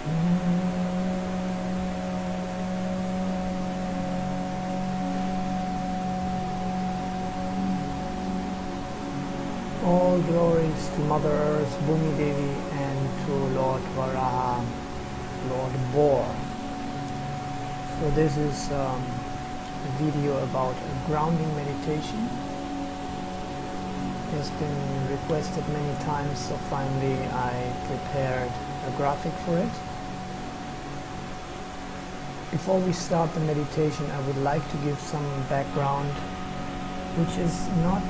All glories to Mother Earth, Bhumi Devi, and to Lord Varaha, Lord Boar. So this is um, a video about a grounding meditation. It has been requested many times, so finally I prepared a graphic for it. Before we start the meditation, I would like to give some background, which is not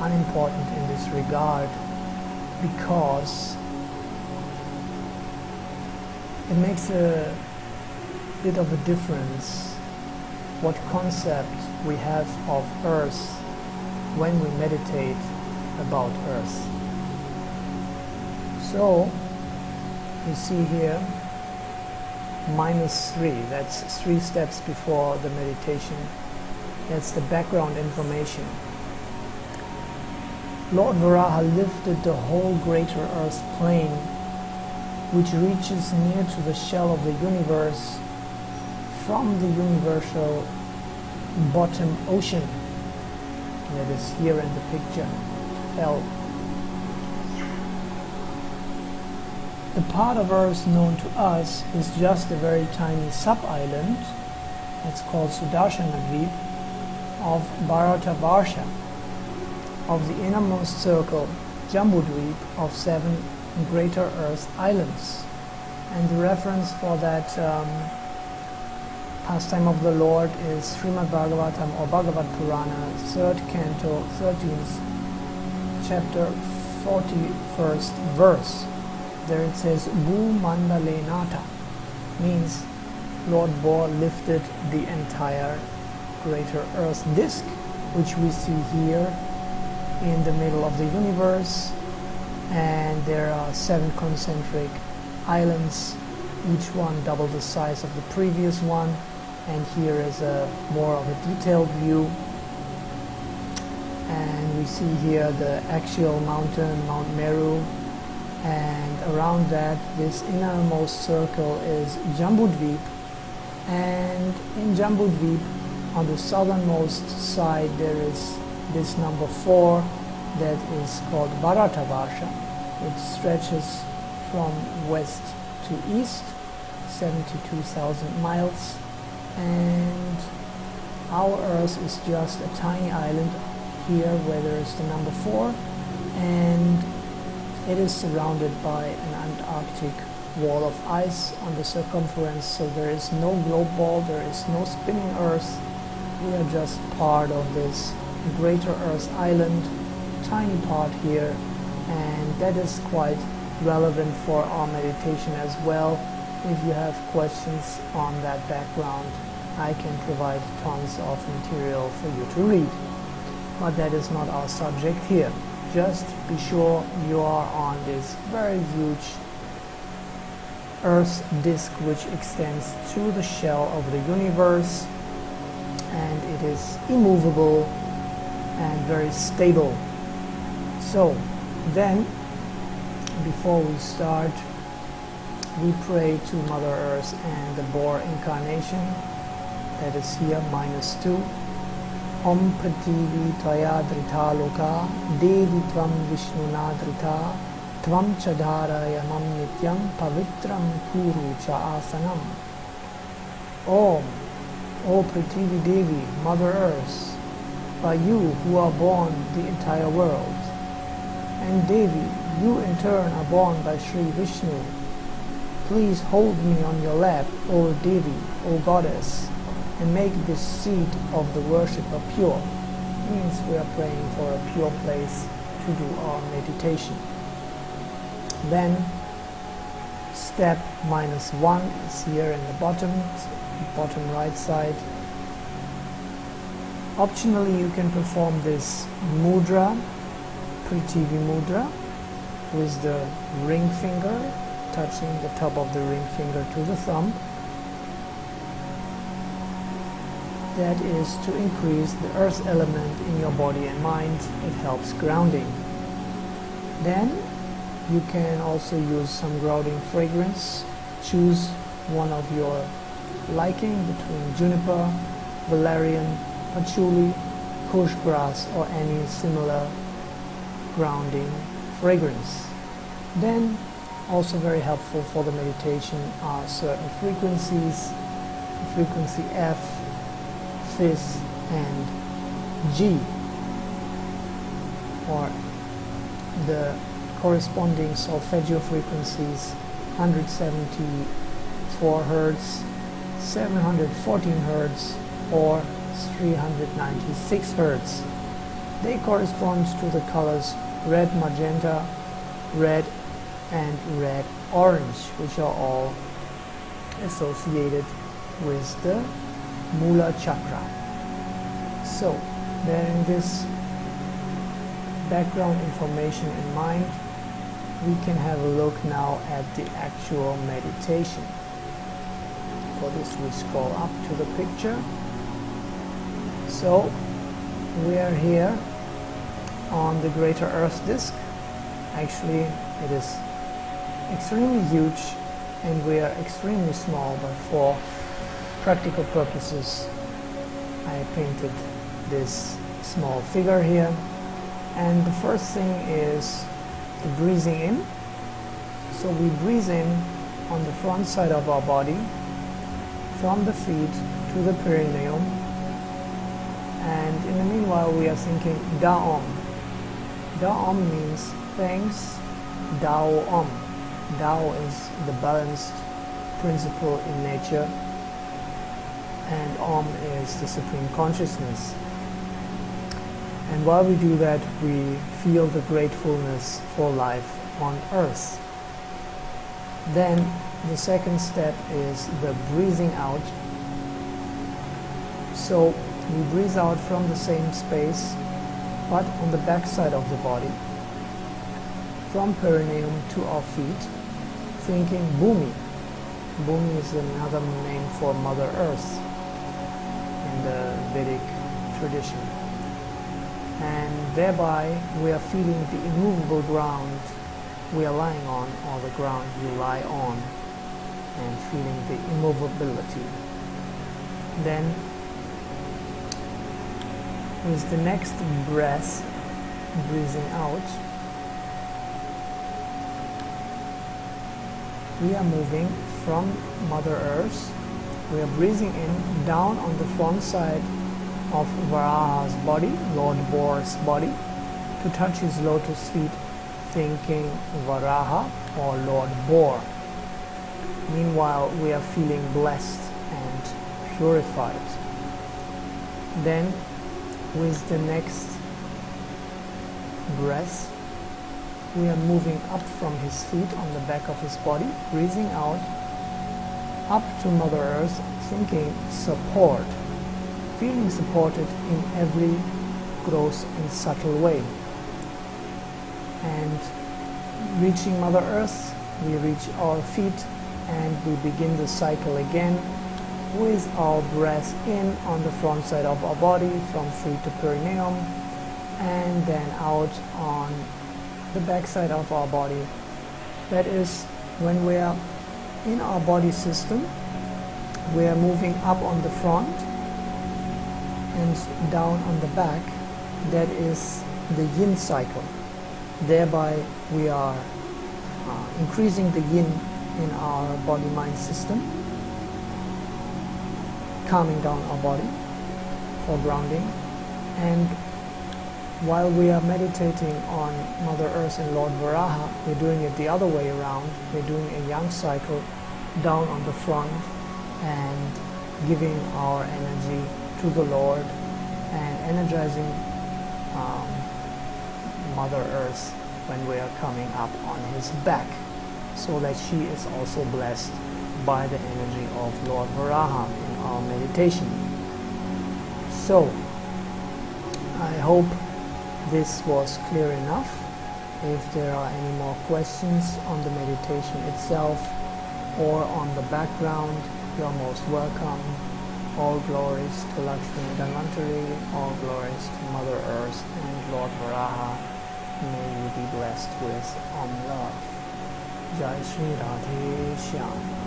unimportant in this regard because it makes a bit of a difference what concept we have of earth when we meditate about earth. So you see here minus three, that's three steps before the meditation. That's the background information. Lord Varaha lifted the whole greater earth plane, which reaches near to the shell of the universe from the universal bottom ocean that is here in the picture fell. The part of Earth known to us is just a very tiny sub-island, it's called Sudarshana Dweep, of Bharatavarsha of the innermost circle, Jambudweep, of seven greater Earth islands. And the reference for that um, pastime of the Lord is Srimad Bhagavatam or Bhagavad Purana, 3rd canto, 13th chapter, 41st verse. There it says, Bu Mandalenata, means Lord Boar lifted the entire greater Earth disk, which we see here in the middle of the universe. And there are seven concentric islands each one double the size of the previous one. And here is a more of a detailed view. And we see here the actual mountain Mount Meru and around that this innermost circle is Jambudweep and in Jambudweep on the southernmost side there is this number 4 that is called Bharatavarsha which stretches from west to east 72,000 miles. And our earth is just a tiny island here where there is the number 4 and it is surrounded by an Antarctic wall of ice on the circumference so there is no globe ball, there is no spinning earth we are just part of this greater Earth island, tiny part here, and that is quite relevant for our meditation as well. If you have questions on that background, I can provide tons of material for you to read. But that is not our subject here. Just be sure you are on this very huge Earth disk which extends to the shell of the universe and it is immovable and very stable. So then, before we start, we pray to Mother Earth and the Boar incarnation, that is here, minus 2. Om Tvam Vishnuna Drita Tvam Chadara Yamam Nityam Pavitram Kuru Cha Asanam Om O Prativi Devi, Mother Earth, by you who are born the entire world. And Devi, you in turn are born by Sri Vishnu. Please hold me on your lap, O Devi, O Goddess, and make this seat of the worshipper pure. Means we are praying for a pure place to do our meditation. Then step minus one is here in the bottom, bottom right side Optionally, you can perform this mudra, Prithvi mudra, with the ring finger touching the top of the ring finger to the thumb. That is to increase the earth element in your body and mind. It helps grounding. Then you can also use some grounding fragrance choose one of your liking between juniper, valerian, patchouli, kush grass or any similar grounding fragrance. Then also very helpful for the meditation are certain frequencies, frequency F, Fis and G or the corresponding solfeggio frequencies 174 Hertz, 714 Hertz or 396 Hertz. They correspond to the colors red magenta, red and red orange which are all associated with the Mula chakra. So bearing this background information in mind we can have a look now at the actual meditation. For this we scroll up to the picture. So we are here on the greater earth disk. Actually it is extremely huge and we are extremely small but for practical purposes I painted this small figure here and the first thing is the breathing in. So we breathe in on the front side of our body, from the feet to the perineum. And in the meanwhile, we are thinking Da'om. Da'om means thanks, Dao Om. Dao is the balanced principle in nature, and Om is the supreme consciousness. And while we do that, we feel the gratefulness for life on earth. Then the second step is the breathing out. So we breathe out from the same space, but on the back side of the body, from perineum to our feet, thinking Bhumi. Bhumi is another name for Mother Earth the Vedic tradition and thereby we are feeling the immovable ground we are lying on or the ground you lie on and feeling the immovability. Then with the next breath, breathing out, we are moving from Mother Earth. We are breathing in down on the front side of Varaha's body, Lord Boar's body, to touch his lotus feet, thinking Varaha or Lord Boar. Meanwhile, we are feeling blessed and purified. Then, with the next breath, we are moving up from his feet on the back of his body, breathing out, up to Mother Earth, thinking support feeling supported in every gross and subtle way. And reaching Mother Earth, we reach our feet and we begin the cycle again with our breath in on the front side of our body from feet to perineum and then out on the back side of our body. That is when we are in our body system, we are moving up on the front and down on the back. That is the yin cycle. Thereby we are uh, increasing the yin in our body mind system calming down our body for grounding and while we are meditating on Mother Earth and Lord Varaha, we're doing it the other way around. We're doing a yang cycle down on the front and giving our energy to the Lord and energizing um, Mother Earth when we are coming up on his back so that she is also blessed by the energy of Lord Varaha in our meditation. So, I hope this was clear enough. If there are any more questions on the meditation itself or on the background, you're most welcome. All glories to Lakshmi Dhanvantari, all glories to Mother Earth and Lord Varaha. May you be blessed with Om Love. Jai Shri Radhe